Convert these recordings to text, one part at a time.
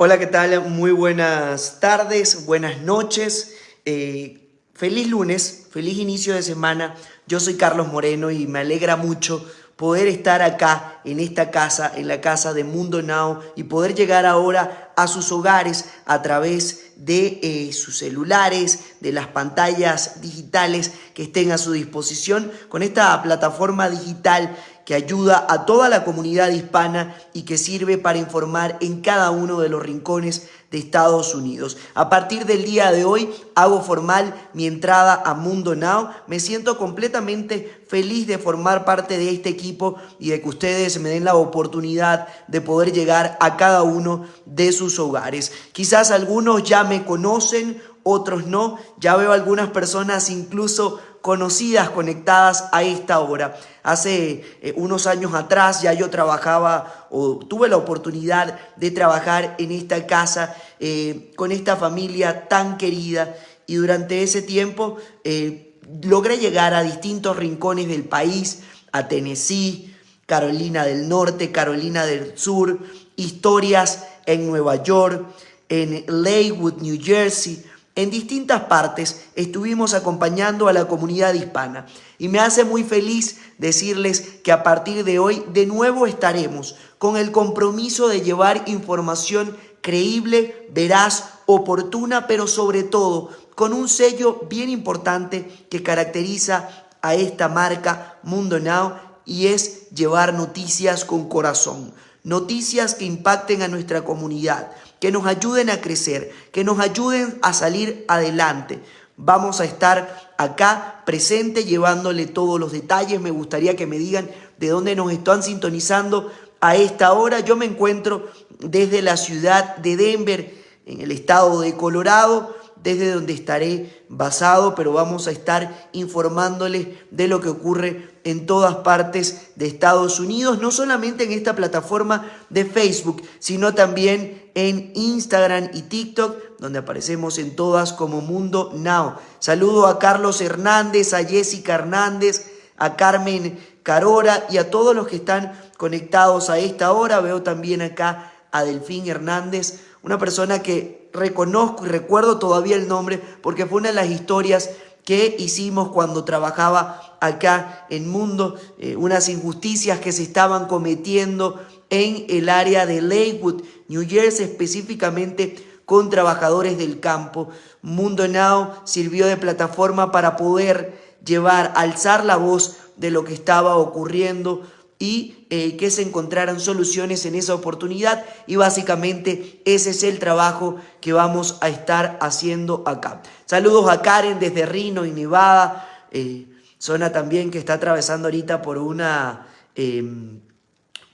Hola, ¿qué tal? Muy buenas tardes, buenas noches. Eh, feliz lunes, feliz inicio de semana. Yo soy Carlos Moreno y me alegra mucho poder estar acá en esta casa, en la casa de Mundo Now y poder llegar ahora a sus hogares a través de eh, sus celulares, de las pantallas digitales que estén a su disposición con esta plataforma digital que ayuda a toda la comunidad hispana y que sirve para informar en cada uno de los rincones de Estados Unidos. A partir del día de hoy hago formal mi entrada a Mundo Now. Me siento completamente feliz de formar parte de este equipo y de que ustedes me den la oportunidad de poder llegar a cada uno de sus hogares. Quizás algunos ya me conocen, otros no. Ya veo algunas personas incluso conocidas conectadas a esta hora. Hace eh, unos años atrás ya yo trabajaba o tuve la oportunidad de trabajar en esta casa eh, con esta familia tan querida y durante ese tiempo eh, logré llegar a distintos rincones del país, a Tennessee, Carolina del Norte, Carolina del Sur, historias en Nueva York, en Lakewood, New Jersey, en distintas partes estuvimos acompañando a la comunidad hispana y me hace muy feliz decirles que a partir de hoy de nuevo estaremos con el compromiso de llevar información creíble, veraz, oportuna, pero sobre todo con un sello bien importante que caracteriza a esta marca Mundo Now y es llevar noticias con corazón, noticias que impacten a nuestra comunidad, que nos ayuden a crecer, que nos ayuden a salir adelante. Vamos a estar acá presente llevándole todos los detalles. Me gustaría que me digan de dónde nos están sintonizando a esta hora. Yo me encuentro desde la ciudad de Denver, en el estado de Colorado desde donde estaré basado, pero vamos a estar informándoles de lo que ocurre en todas partes de Estados Unidos, no solamente en esta plataforma de Facebook, sino también en Instagram y TikTok, donde aparecemos en todas como Mundo Now. Saludo a Carlos Hernández, a Jessica Hernández, a Carmen Carora y a todos los que están conectados a esta hora. Veo también acá a Delfín Hernández, una persona que reconozco y recuerdo todavía el nombre porque fue una de las historias que hicimos cuando trabajaba acá en Mundo, eh, unas injusticias que se estaban cometiendo en el área de Lakewood, New Jersey, específicamente con trabajadores del campo. Mundo Now sirvió de plataforma para poder llevar, alzar la voz de lo que estaba ocurriendo y eh, que se encontraran soluciones en esa oportunidad. Y básicamente ese es el trabajo que vamos a estar haciendo acá. Saludos a Karen desde Rino y Nevada, eh, zona también que está atravesando ahorita por una, em,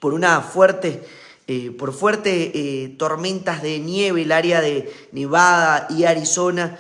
por una fuerte... Eh, por fuertes tormentas de nieve, el área de Nevada y Arizona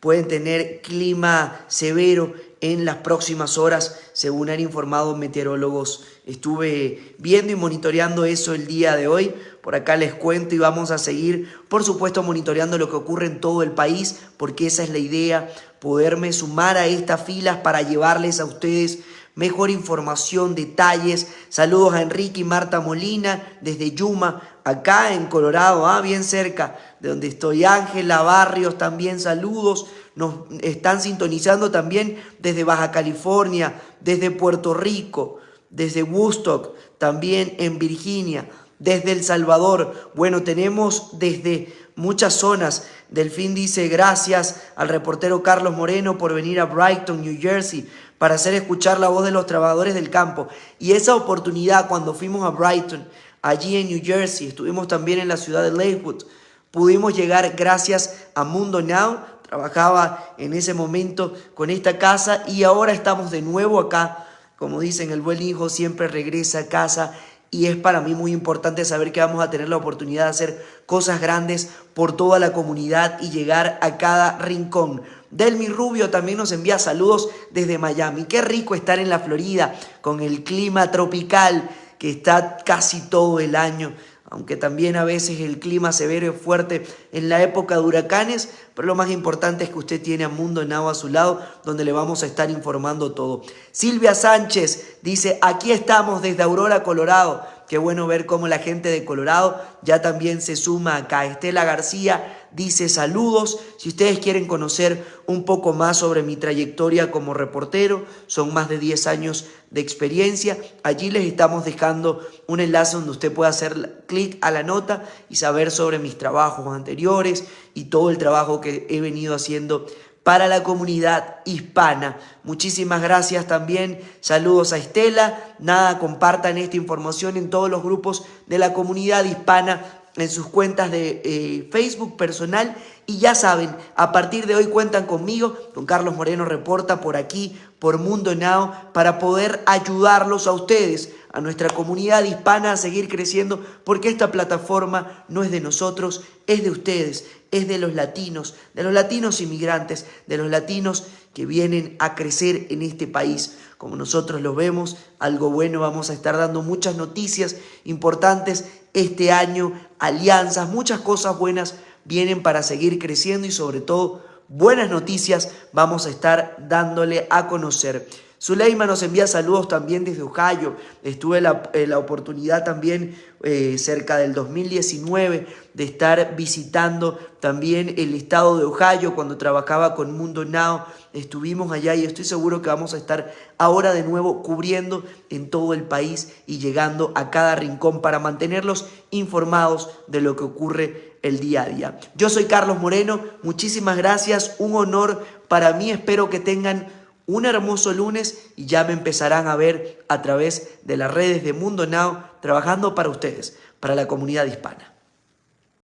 pueden tener clima severo en las próximas horas, según han informado meteorólogos. Estuve viendo y monitoreando eso el día de hoy. Por acá les cuento y vamos a seguir, por supuesto, monitoreando lo que ocurre en todo el país, porque esa es la idea, poderme sumar a estas filas para llevarles a ustedes mejor información, detalles. Saludos a Enrique y Marta Molina desde Yuma, acá en Colorado, ah, bien cerca de donde estoy. Ángela Barrios también, saludos. Nos están sintonizando también desde Baja California, desde Puerto Rico, desde Woodstock, también en Virginia, desde El Salvador. Bueno, tenemos desde muchas zonas. Delfín dice gracias al reportero Carlos Moreno por venir a Brighton, New Jersey, para hacer escuchar la voz de los trabajadores del campo. Y esa oportunidad cuando fuimos a Brighton, allí en New Jersey, estuvimos también en la ciudad de Lakewood, pudimos llegar gracias a Mundo Now, trabajaba en ese momento con esta casa y ahora estamos de nuevo acá. Como dicen, el buen hijo siempre regresa a casa y es para mí muy importante saber que vamos a tener la oportunidad de hacer cosas grandes por toda la comunidad y llegar a cada rincón. Delmi Rubio también nos envía saludos desde Miami. Qué rico estar en la Florida con el clima tropical que está casi todo el año aunque también a veces el clima severo es fuerte en la época de huracanes, pero lo más importante es que usted tiene a Mundo Now a su lado, donde le vamos a estar informando todo. Silvia Sánchez dice, aquí estamos desde Aurora, Colorado, Qué bueno ver cómo la gente de Colorado ya también se suma acá. Estela García dice saludos. Si ustedes quieren conocer un poco más sobre mi trayectoria como reportero, son más de 10 años de experiencia. Allí les estamos dejando un enlace donde usted pueda hacer clic a la nota y saber sobre mis trabajos anteriores y todo el trabajo que he venido haciendo para la comunidad hispana. Muchísimas gracias también. Saludos a Estela. Nada, compartan esta información en todos los grupos de la comunidad hispana en sus cuentas de eh, Facebook personal y ya saben, a partir de hoy cuentan conmigo, con Carlos Moreno Reporta por aquí, por Mundo Now, para poder ayudarlos a ustedes, a nuestra comunidad hispana a seguir creciendo, porque esta plataforma no es de nosotros, es de ustedes, es de los latinos, de los latinos inmigrantes, de los latinos que vienen a crecer en este país. Como nosotros lo vemos, algo bueno, vamos a estar dando muchas noticias importantes este año, alianzas, muchas cosas buenas vienen para seguir creciendo y sobre todo buenas noticias vamos a estar dándole a conocer. Zuleima nos envía saludos también desde Ohio. Estuve la, eh, la oportunidad también eh, cerca del 2019 de estar visitando también el estado de Ohio cuando trabajaba con Mundo Now. Estuvimos allá y estoy seguro que vamos a estar ahora de nuevo cubriendo en todo el país y llegando a cada rincón para mantenerlos informados de lo que ocurre el día a día. Yo soy Carlos Moreno, muchísimas gracias, un honor para mí, espero que tengan un hermoso lunes y ya me empezarán a ver a través de las redes de Mundo Now trabajando para ustedes, para la comunidad hispana.